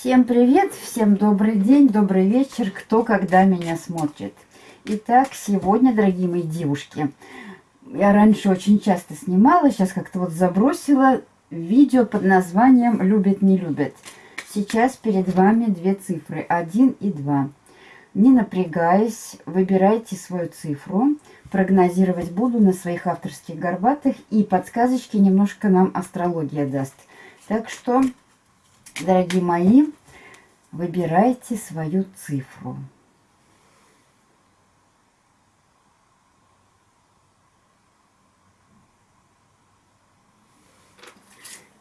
Всем привет, всем добрый день, добрый вечер, кто когда меня смотрит. Итак, сегодня, дорогие мои девушки, я раньше очень часто снимала, сейчас как-то вот забросила видео под названием «Любят, не любят». Сейчас перед вами две цифры, 1 и 2. Не напрягаясь, выбирайте свою цифру. Прогнозировать буду на своих авторских горбатых. И подсказочки немножко нам астрология даст. Так что, дорогие мои, выбирайте свою цифру.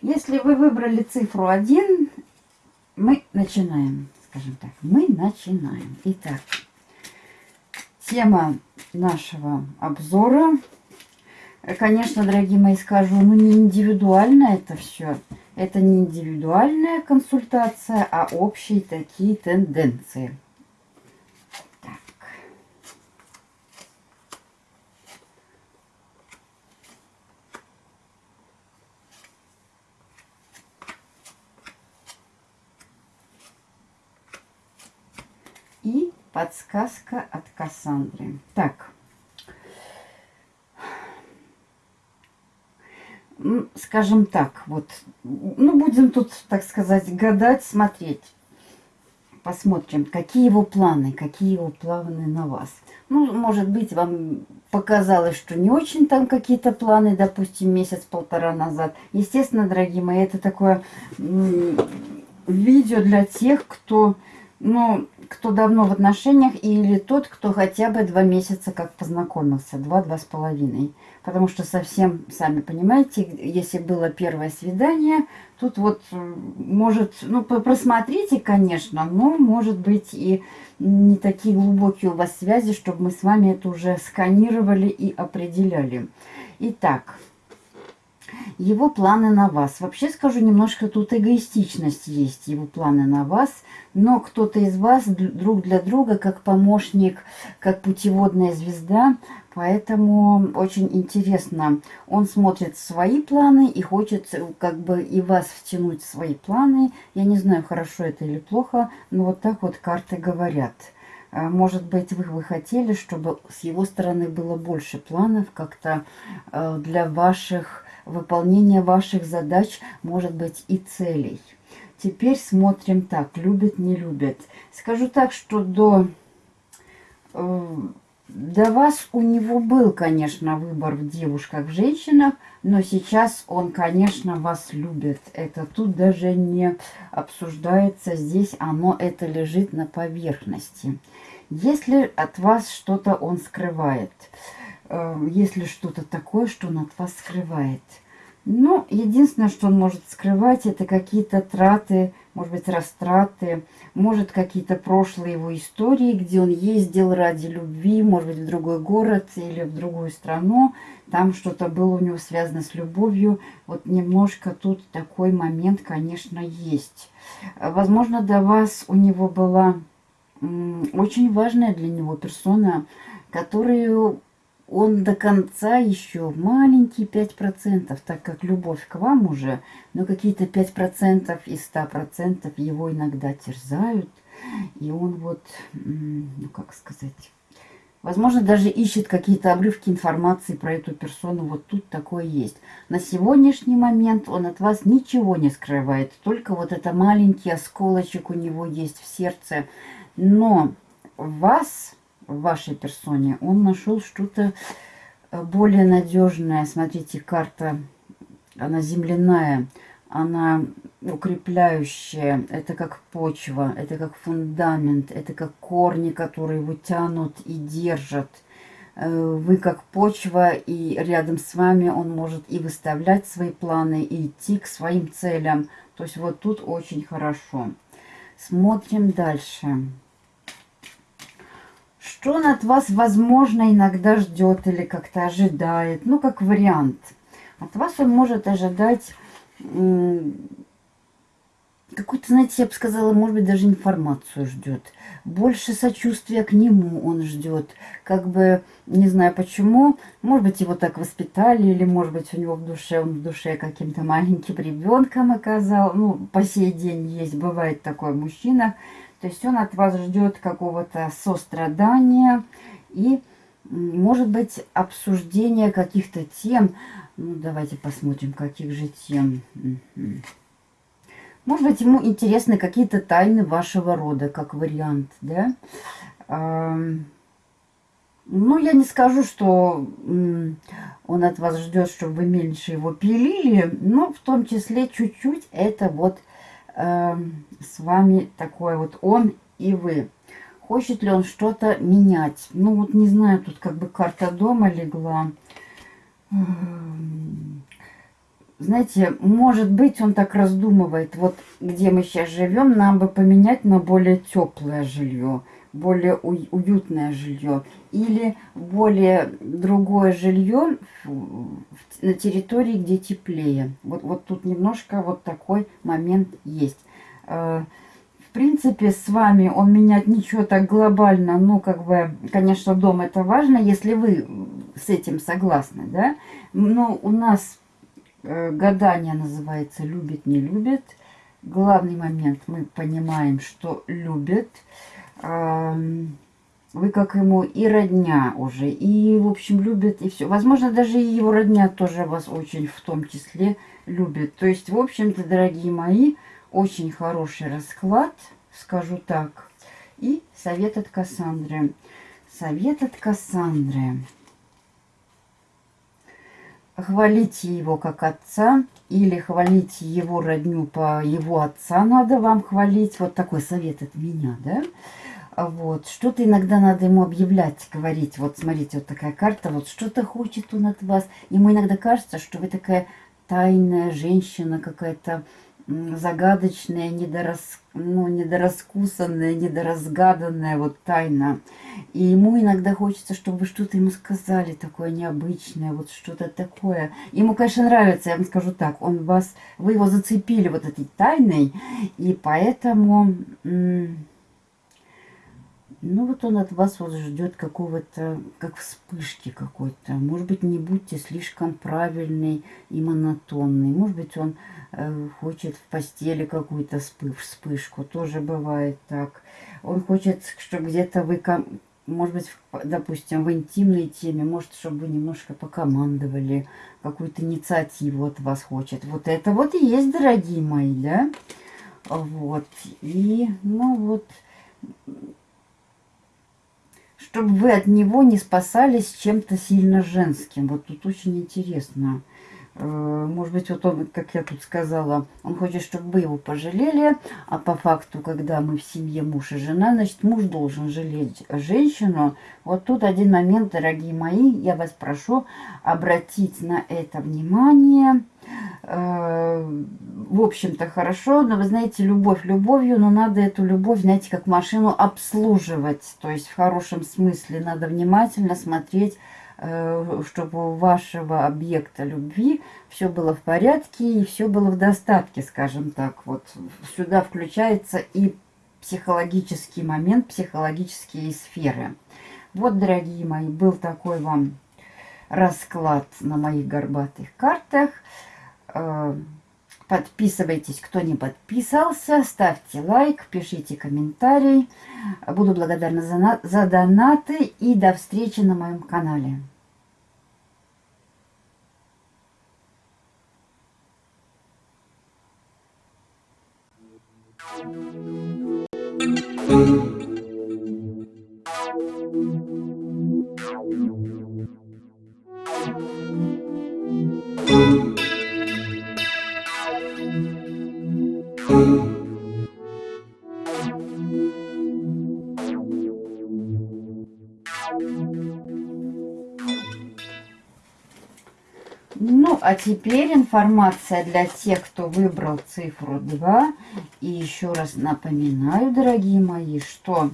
Если вы выбрали цифру 1, мы начинаем, скажем так, мы начинаем. Итак, тема нашего обзора, конечно, дорогие мои, скажу, ну не индивидуально это все, это не индивидуальная консультация, а общие такие тенденции. и подсказка от Кассандры. Так. Скажем так, вот, ну, будем тут, так сказать, гадать, смотреть. Посмотрим, какие его планы, какие его планы на вас. Ну, может быть, вам показалось, что не очень там какие-то планы, допустим, месяц-полтора назад. Естественно, дорогие мои, это такое видео для тех, кто ну, кто давно в отношениях, или тот, кто хотя бы два месяца как познакомился, два-два с половиной. Потому что совсем, сами понимаете, если было первое свидание, тут вот может, ну, просмотрите, конечно, но может быть и не такие глубокие у вас связи, чтобы мы с вами это уже сканировали и определяли. Итак, его планы на вас. Вообще скажу, немножко тут эгоистичность есть, его планы на вас, но кто-то из вас друг для друга как помощник, как путеводная звезда, поэтому очень интересно. Он смотрит свои планы и хочет как бы и вас втянуть в свои планы. Я не знаю, хорошо это или плохо, но вот так вот карты говорят. А, может быть, вы, вы хотели, чтобы с его стороны было больше планов как-то э, для ваших выполнения ваших задач, может быть, и целей. Теперь смотрим так, любит, не любит. Скажу так, что до, э, до вас у него был, конечно, выбор в девушках, в женщинах, но сейчас он, конечно, вас любит. Это тут даже не обсуждается, здесь оно, это лежит на поверхности. Если от вас что-то он скрывает – если что-то такое, что он от вас скрывает. Ну, единственное, что он может скрывать, это какие-то траты, может быть, растраты, может, какие-то прошлые его истории, где он ездил ради любви, может быть, в другой город или в другую страну, там что-то было у него связано с любовью. Вот немножко тут такой момент, конечно, есть. Возможно, до вас у него была очень важная для него персона, которую он до конца еще маленький 5%, так как любовь к вам уже, но какие-то 5% из 100% его иногда терзают. И он вот, ну как сказать, возможно, даже ищет какие-то обрывки информации про эту персону. Вот тут такое есть. На сегодняшний момент он от вас ничего не скрывает. Только вот это маленький осколочек у него есть в сердце. Но вас вашей персоне, он нашел что-то э, более надежное. Смотрите, карта, она земляная, она укрепляющая, это как почва, это как фундамент, это как корни, которые его тянут и держат. Э, вы как почва, и рядом с вами он может и выставлять свои планы, и идти к своим целям. То есть вот тут очень хорошо. Смотрим дальше. Что от вас, возможно, иногда ждет или как-то ожидает. Ну, как вариант. От вас он может ожидать какую-то, знаете, я бы сказала, может быть, даже информацию ждет. Больше сочувствия к нему он ждет. Как бы, не знаю почему, может быть, его так воспитали, или, может быть, у него в душе, он в душе каким-то маленьким ребенком оказал. Ну, по сей день есть, бывает такой мужчина. То есть он от вас ждет какого-то сострадания и, может быть, обсуждения каких-то тем. Ну, давайте посмотрим, каких же тем. Может быть, ему интересны какие-то тайны вашего рода, как вариант, да? Ну, я не скажу, что он от вас ждет, чтобы вы меньше его пилили, но в том числе чуть-чуть это вот с вами такое вот он и вы. Хочет ли он что-то менять? Ну, вот не знаю, тут как бы карта дома легла знаете, может быть, он так раздумывает, вот где мы сейчас живем, нам бы поменять на более теплое жилье, более уютное жилье, или более другое жилье на территории, где теплее. Вот, вот тут немножко вот такой момент есть. Э, в принципе, с вами он менять ничего так глобально, ну, как бы, конечно, дом это важно, если вы с этим согласны, да, но у нас гадание называется «любит, не любит». Главный момент мы понимаем, что любит. Вы как ему и родня уже, и, в общем, любит, и все. Возможно, даже и его родня тоже вас очень в том числе любит. То есть, в общем-то, дорогие мои, очень хороший расклад, скажу так. И совет от Кассандры. Совет от Кассандры хвалите его как отца или хвалите его родню по его отца надо вам хвалить. Вот такой совет от меня, да? Вот, что-то иногда надо ему объявлять, говорить. Вот, смотрите, вот такая карта, вот что-то хочет он от вас. Ему иногда кажется, что вы такая тайная женщина какая-то, загадочная, недорас, ну, недораскусанная, недоразгаданная вот тайна. И ему иногда хочется, чтобы что-то ему сказали такое необычное, вот что-то такое. Ему, конечно, нравится, я вам скажу так, он вас, вы его зацепили вот этой тайной, и поэтому... Ну вот он от вас вот ждет какого-то, как вспышки какой-то. Может быть, не будьте слишком правильный и монотонный. Может быть, он э, хочет в постели какую-то вспышку. Тоже бывает так. Он хочет, чтобы где-то вы, может быть, допустим, в интимной теме, может, чтобы вы немножко покомандовали, какую-то инициативу от вас хочет. Вот это вот и есть, дорогие мои, да? Вот. И, ну вот чтобы вы от него не спасались чем-то сильно женским. Вот тут очень интересно. Э, может быть, вот он, как я тут сказала, он хочет, чтобы вы его пожалели, а по факту, когда мы в семье муж и жена, значит, муж должен жалеть женщину. Вот тут один момент, дорогие мои, я вас прошу обратить на это внимание. Э, в общем-то, хорошо, но вы знаете, любовь любовью, но надо эту любовь, знаете, как машину обслуживать. То есть в хорошем смысле надо внимательно смотреть, э, чтобы у вашего объекта любви все было в порядке и все было в достатке, скажем так. Вот сюда включается и психологический момент, психологические сферы. Вот, дорогие мои, был такой вам расклад на моих горбатых картах. Э, подписывайтесь, кто не подписался, ставьте лайк, пишите комментарий. Буду благодарна за, за донаты и до встречи на моем канале. Теперь информация для тех, кто выбрал цифру 2. И еще раз напоминаю, дорогие мои, что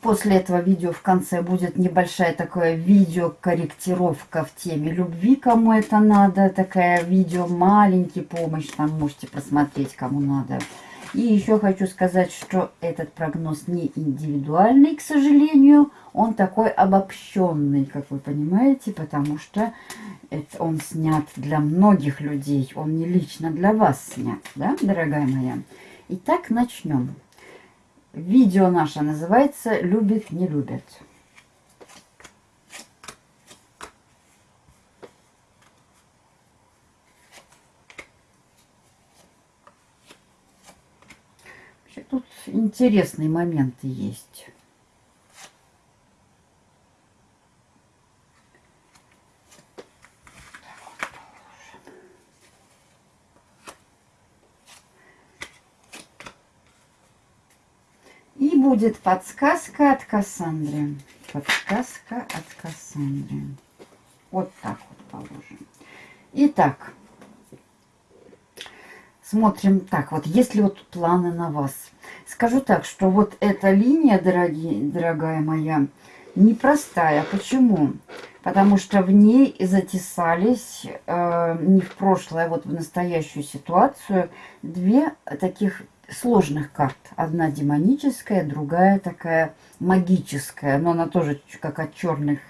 После этого видео в конце будет небольшая такая видео-корректировка в теме любви, кому это надо. Такая видео маленький помощь, там можете посмотреть, кому надо. И еще хочу сказать, что этот прогноз не индивидуальный, к сожалению. Он такой обобщенный, как вы понимаете, потому что это он снят для многих людей. Он не лично для вас снят, да, дорогая моя? Итак, начнем. Видео наше называется «Любит, не любят». Тут интересные моменты есть. И будет подсказка от Кассандры. Подсказка от Кассандры. Вот так вот положим. Итак, смотрим так вот, есть ли вот планы на вас. Скажу так, что вот эта линия, дорогие, дорогая моя, непростая. Почему? Потому что в ней затесались э, не в прошлое, а вот в настоящую ситуацию две таких сложных карт. Одна демоническая, другая такая магическая. Но она тоже как от черных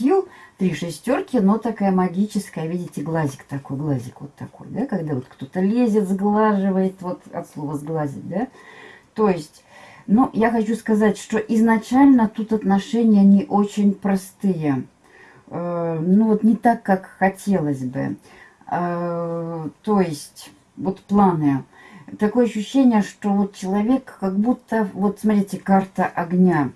сил. Три шестерки, но такая магическая. Видите, глазик такой, глазик вот такой, да? Когда вот кто-то лезет, сглаживает, вот от слова сглазить, да? То есть, ну, я хочу сказать, что изначально тут отношения не очень простые. Э, ну, вот не так, как хотелось бы. Э, то есть, вот планы такое ощущение, что вот человек как будто, вот смотрите, карта огня.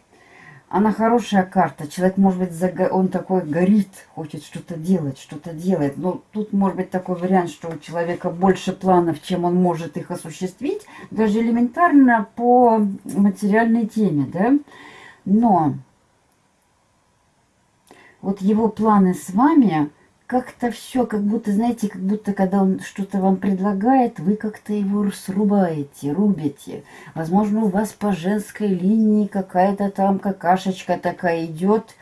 Она хорошая карта. Человек, может быть, он такой горит, хочет что-то делать, что-то делает. Но тут может быть такой вариант, что у человека больше планов, чем он может их осуществить. Даже элементарно по материальной теме, да. Но вот его планы с вами как-то все, как будто, знаете, как будто, когда он что-то вам предлагает, вы как-то его срубаете, рубите. Возможно, у вас по женской линии какая-то там какашечка такая идет,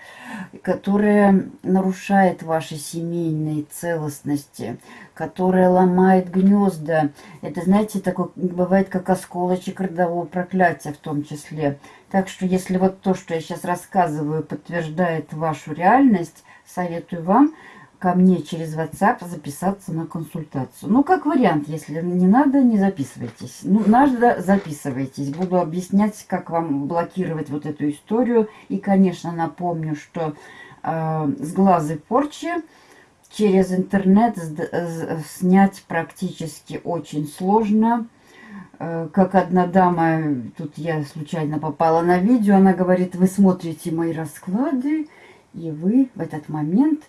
которая нарушает ваши семейные целостности, которая ломает гнезда. Это, знаете, такое бывает как осколочек родового проклятия в том числе. Так что, если вот то, что я сейчас рассказываю, подтверждает вашу реальность, советую вам ко мне через WhatsApp записаться на консультацию. Ну, как вариант, если не надо, не записывайтесь. Ну, надо, записывайтесь. Буду объяснять, как вам блокировать вот эту историю. И, конечно, напомню, что э, с глазы порчи через интернет снять практически очень сложно. Э, как одна дама, тут я случайно попала на видео, она говорит, вы смотрите мои расклады, и вы в этот момент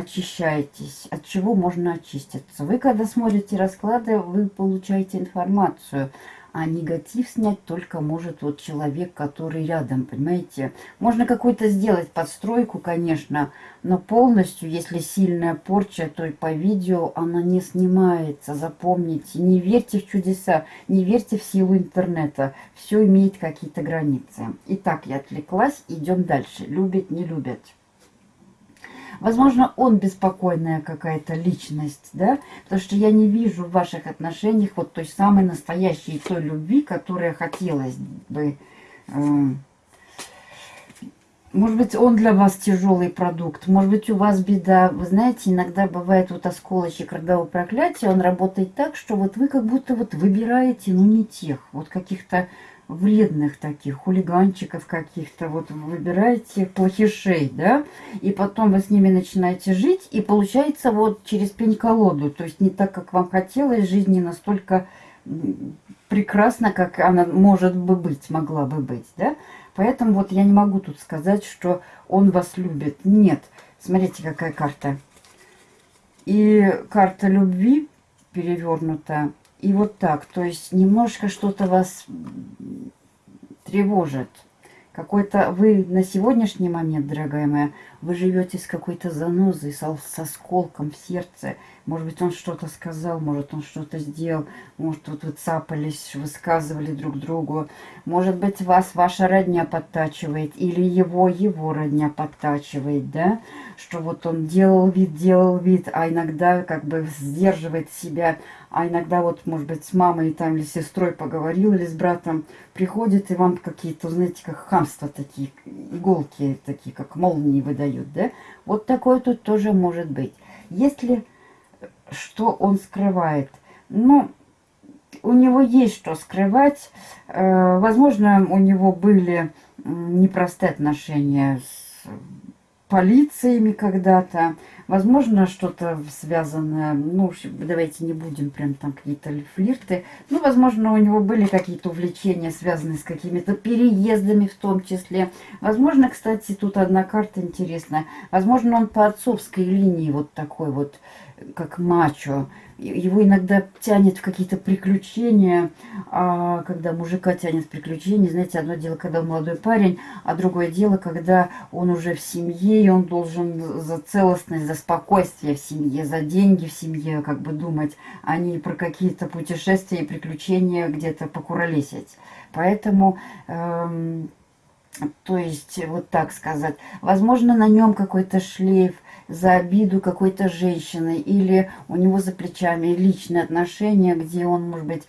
очищаетесь. От чего можно очиститься? Вы, когда смотрите расклады, вы получаете информацию. А негатив снять только может вот человек, который рядом, понимаете? Можно какую-то сделать подстройку, конечно, но полностью, если сильная порча, то и по видео она не снимается. Запомните, не верьте в чудеса, не верьте в силу интернета. Все имеет какие-то границы. Итак, я отвлеклась, идем дальше. Любят, не любят. Возможно, он беспокойная какая-то личность, да, потому что я не вижу в ваших отношениях вот той самой настоящей той любви, которая хотелось бы. Э, может быть, он для вас тяжелый продукт, может быть, у вас беда. Вы знаете, иногда бывает вот осколочек родового проклятия, он работает так, что вот вы как будто вот выбираете, ну, не тех, вот каких-то вредных таких, хулиганчиков каких-то, вот выбираете плохишей, да, и потом вы с ними начинаете жить, и получается вот через пень-колоду, то есть не так, как вам хотелось, жизнь не настолько прекрасна, как она может бы быть, могла бы быть, да, поэтому вот я не могу тут сказать, что он вас любит, нет, смотрите, какая карта, и карта любви перевернута, и вот так. То есть немножко что-то вас тревожит. Какой-то вы на сегодняшний момент, дорогая моя, вы живете с какой-то занозой, со, со сколком в сердце. Может быть, он что-то сказал, может, он что-то сделал, может, вот вы цапались, высказывали друг другу. Может быть, вас ваша родня подтачивает, или его его родня подтачивает, да? Что вот он делал вид, делал вид, а иногда как бы сдерживает себя, а иногда вот, может быть, с мамой там или с сестрой поговорил, или с братом, приходит и вам какие-то, знаете, как хамства такие, иголки такие, как молнии выдают, да? Вот такое тут тоже может быть. Если что он скрывает. Ну, у него есть что скрывать. Э, возможно, у него были непростые отношения с полициями когда-то. Возможно, что-то связанное, ну, давайте не будем прям там какие-то флирты. Ну, возможно, у него были какие-то увлечения, связанные с какими-то переездами в том числе. Возможно, кстати, тут одна карта интересная. Возможно, он по отцовской линии вот такой вот как мачо. Его иногда тянет в какие-то приключения, а когда мужика тянет в приключения, знаете, одно дело, когда молодой парень, а другое дело, когда он уже в семье, и он должен за целостность, за спокойствие в семье, за деньги в семье как бы думать, а не про какие-то путешествия и приключения где-то покуролесить. Поэтому... Эм, то есть, вот так сказать, возможно, на нем какой-то шлейф, за обиду какой-то женщины, или у него за плечами личные отношения, где он, может быть,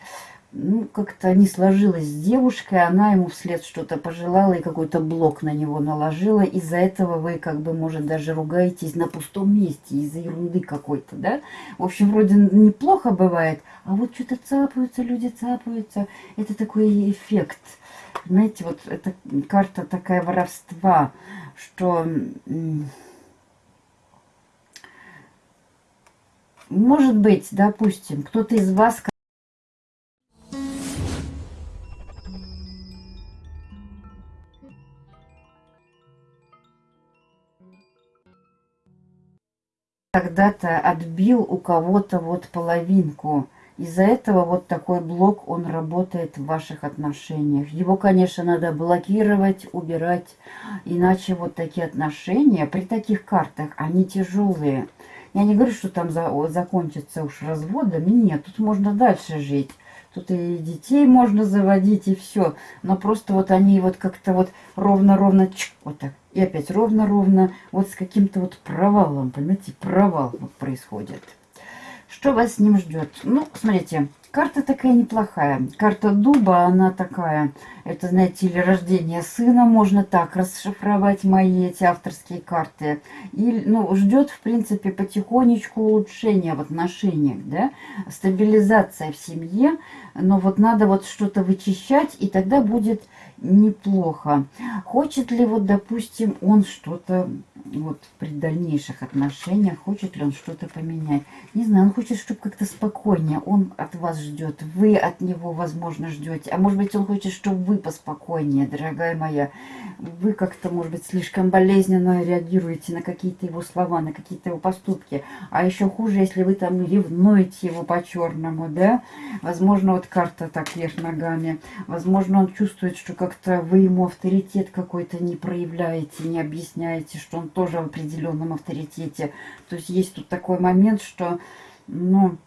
ну, как-то не сложилось с девушкой, она ему вслед что-то пожелала и какой-то блок на него наложила. Из-за этого вы, как бы, может, даже ругаетесь на пустом месте, из-за ерунды какой-то, да? В общем, вроде неплохо бывает, а вот что-то цапаются, люди цапаются. Это такой эффект. Знаете, вот эта карта такая воровства, что может быть, допустим, кто-то из вас когда-то отбил у кого-то вот половинку. Из-за этого вот такой блок, он работает в ваших отношениях. Его, конечно, надо блокировать, убирать. Иначе вот такие отношения при таких картах, они тяжелые. Я не говорю, что там за, закончится уж разводами. Нет, тут можно дальше жить. Тут и детей можно заводить, и все. Но просто вот они вот как-то вот ровно-ровно, вот так. И опять ровно-ровно, вот с каким-то вот провалом, понимаете, провал вот происходит. Что вас с ним ждет? Ну, смотрите, Карта такая неплохая. Карта дуба, она такая, это, знаете, или рождение сына, можно так расшифровать мои эти авторские карты. И, ну, ждет, в принципе, потихонечку улучшения в отношениях, да, стабилизация в семье, но вот надо вот что-то вычищать, и тогда будет неплохо. Хочет ли вот, допустим, он что-то вот при дальнейших отношениях, хочет ли он что-то поменять? Не знаю, он хочет, чтобы как-то спокойнее. Он от вас ждет, вы от него, возможно, ждете. А может быть, он хочет, чтобы вы поспокойнее, дорогая моя. Вы как-то, может быть, слишком болезненно реагируете на какие-то его слова, на какие-то его поступки. А еще хуже, если вы там ревнуете его по-черному, да? Возможно, вот карта так вверх ногами. Возможно, он чувствует, что как как-то вы ему авторитет какой-то не проявляете, не объясняете, что он тоже в определенном авторитете. То есть есть тут такой момент, что, ну,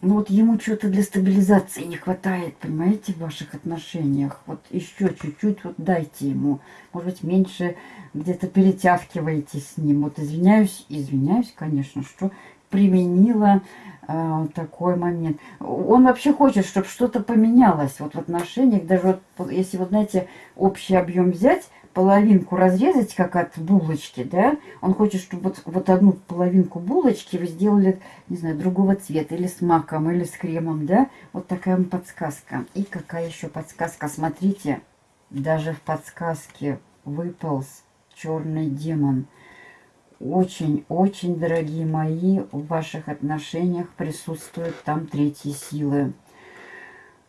ну вот ему что-то для стабилизации не хватает, понимаете, в ваших отношениях. Вот еще чуть-чуть вот дайте ему. Может быть, меньше где-то перетягиваете с ним. Вот извиняюсь, извиняюсь, конечно, что применила э, такой момент. Он вообще хочет, чтобы что-то поменялось вот в отношениях. Даже вот, если, вот знаете, общий объем взять, половинку разрезать, как от булочки, да, он хочет, чтобы вот, вот одну половинку булочки вы сделали, не знаю, другого цвета, или с маком, или с кремом, да, вот такая подсказка. И какая еще подсказка, смотрите, даже в подсказке выполз черный демон – очень-очень, дорогие мои, в ваших отношениях присутствуют там третьи силы.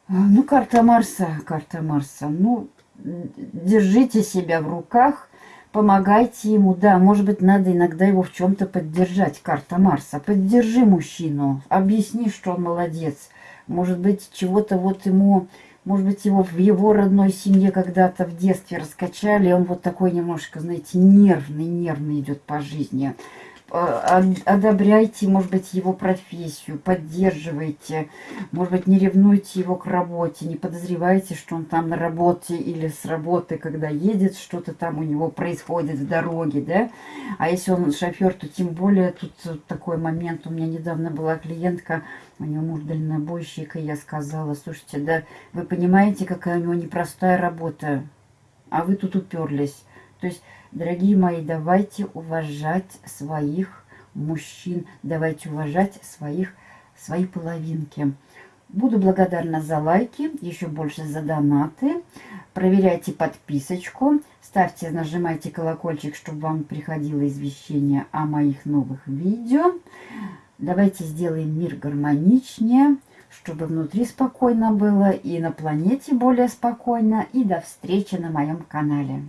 А, ну, карта Марса, карта Марса. Ну, держите себя в руках, помогайте ему. Да, может быть, надо иногда его в чем-то поддержать, карта Марса. Поддержи мужчину, объясни, что он молодец. Может быть, чего-то вот ему может быть, его в его родной семье когда-то в детстве раскачали, и он вот такой немножко, знаете, нервный, нервный идет по жизни. Одобряйте, может быть, его профессию, поддерживайте, может быть, не ревнуйте его к работе, не подозревайте, что он там на работе или с работы, когда едет, что-то там у него происходит в дороге, да. А если он шофер, то тем более тут такой момент. У меня недавно была клиентка, у него муж дальнобойщик, и я сказала, слушайте, да вы понимаете, какая у него непростая работа, а вы тут уперлись. То есть Дорогие мои, давайте уважать своих мужчин, давайте уважать своих, свои половинки. Буду благодарна за лайки, еще больше за донаты. Проверяйте подписочку, ставьте, нажимайте колокольчик, чтобы вам приходило извещение о моих новых видео. Давайте сделаем мир гармоничнее, чтобы внутри спокойно было и на планете более спокойно. И до встречи на моем канале.